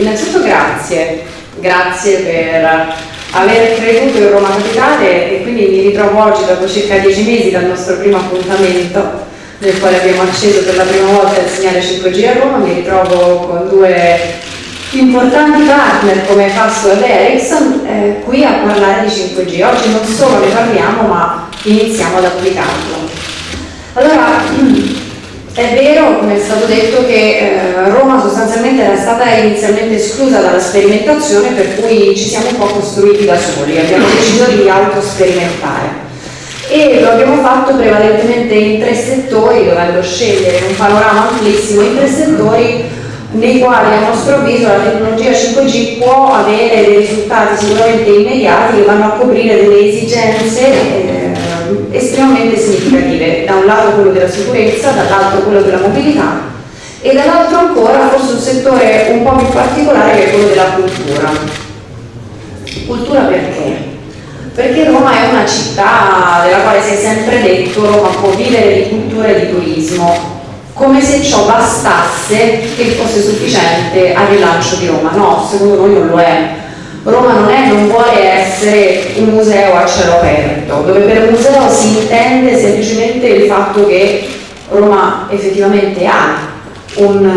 innanzitutto grazie, grazie per aver creduto in Roma Capitale e quindi mi ritrovo oggi dopo circa dieci mesi dal nostro primo appuntamento nel quale abbiamo acceso per la prima volta il segnale 5G a Roma, mi ritrovo con due importanti partner come Fastweb e Ericsson eh, qui a parlare di 5G. Oggi non solo ne parliamo ma iniziamo ad applicarlo. Allora, è vero, come è stato detto, che eh, Roma sostanzialmente era stata inizialmente esclusa dalla sperimentazione per cui ci siamo un po' costruiti da soli, abbiamo deciso di autosperimentare. E lo abbiamo fatto prevalentemente in tre settori, dovendo scegliere un panorama amplissimo in tre settori nei quali a nostro avviso la tecnologia 5G può avere dei risultati sicuramente immediati che vanno a coprire delle esigenze eh, estremamente significative, da un lato quello della sicurezza, dall'altro quello della mobilità e dall'altro ancora forse un settore un po' più particolare che è quello della cultura. Cultura perché? Perché Roma è una città della quale si è sempre detto Roma può vivere di cultura e di turismo, come se ciò bastasse che fosse sufficiente al rilancio di Roma. No, secondo noi non lo è. Roma non, è, non vuole essere un museo a cielo aperto, dove per museo si intende semplicemente il fatto che Roma effettivamente ha un,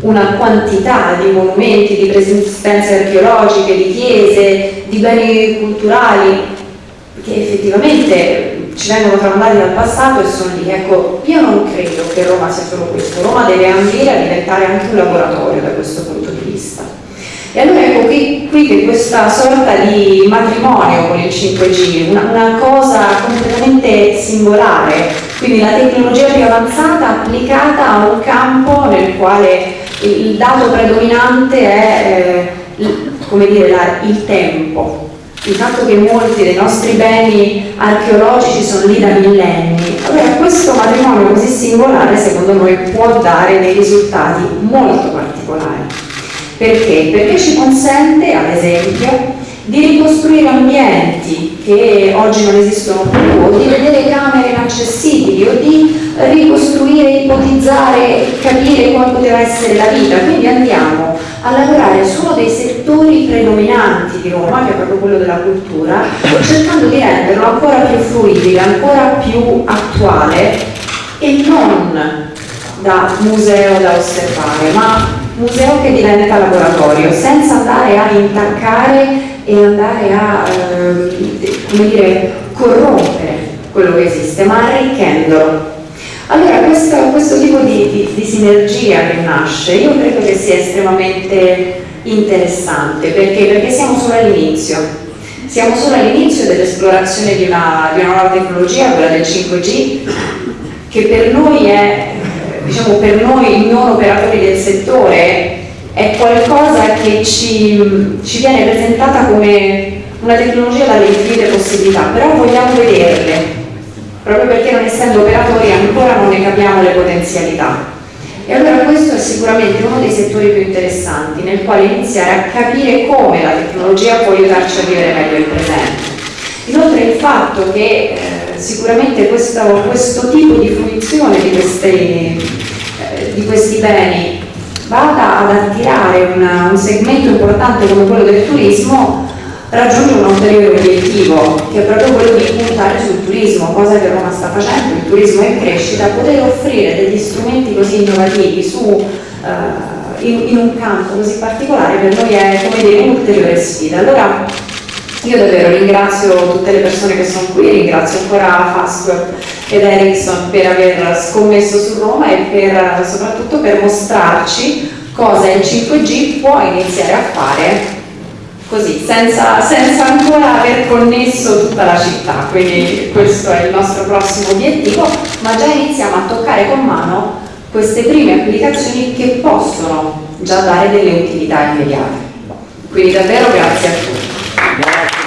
una quantità di monumenti, di presenze archeologiche, di chiese, di beni culturali che effettivamente ci vengono tramandati dal passato e sono lì. Ecco, io non credo che Roma sia solo questo, Roma deve ambire a diventare anche un laboratorio da questo punto di vista. E allora ecco qui, qui che questa sorta di matrimonio con il 5G, una, una, cosa completamente singolare, quindi la tecnologia più avanzata applicata a un campo nel quale il dato predominante è eh, come dire, la, il tempo, il fatto che molti dei nostri beni archeologici sono lì da millenni. Allora questo matrimonio così singolare secondo noi può dare dei risultati molto particolari. Perché? Perché ci consente, ad esempio, di ricostruire ambienti che oggi non esistono più, o di vedere camere inaccessibili, o di ricostruire, ipotizzare, capire come poteva essere la vita. Quindi andiamo a lavorare su uno dei settori predominanti di Roma, che è proprio quello della cultura, cercando di renderlo ancora più fruibile, ancora più attuale e non da museo da osservare, ma museo che diventa laboratorio, senza andare a intaccare e andare a eh, come dire, corrompere quello che esiste, ma arricchendolo. Allora questo, questo tipo di, di, di, sinergia che nasce io credo che sia estremamente interessante perché, perché siamo solo all'inizio siamo solo all'inizio dell'esplorazione di di una nuova tecnologia, quella del 5G che per noi è diciamo per noi non operatori del settore è qualcosa che ci, ci viene presentata come una tecnologia dalle infinite possibilità, però vogliamo vederle, proprio perché non essendo operatori ancora non ne capiamo le potenzialità. E allora questo è sicuramente uno dei settori più interessanti nel quale iniziare a capire come la tecnologia può aiutarci a vivere meglio il presente. Inoltre il fatto che eh, sicuramente questo, questo, tipo di fruizione di, queste, eh, di, questi beni vada ad attirare una, un segmento importante come quello del turismo raggiunge un ulteriore obiettivo che è proprio quello di puntare sul turismo, cosa che Roma sta facendo, il turismo è in crescita, poter offrire degli strumenti così innovativi su, uh, in, in, un campo così particolare per noi è come dire un'ulteriore sfida. Allora, io davvero ringrazio tutte le persone che sono qui, ringrazio ancora Fastweb ed Ericsson per aver scommesso su Roma e per, soprattutto per mostrarci cosa il 5G può iniziare a fare così, senza, senza, ancora aver connesso tutta la città, quindi questo è il nostro prossimo obiettivo, ma già iniziamo a toccare con mano queste prime applicazioni che possono già dare delle utilità immediate. Quindi davvero grazie a tutti. Gracias.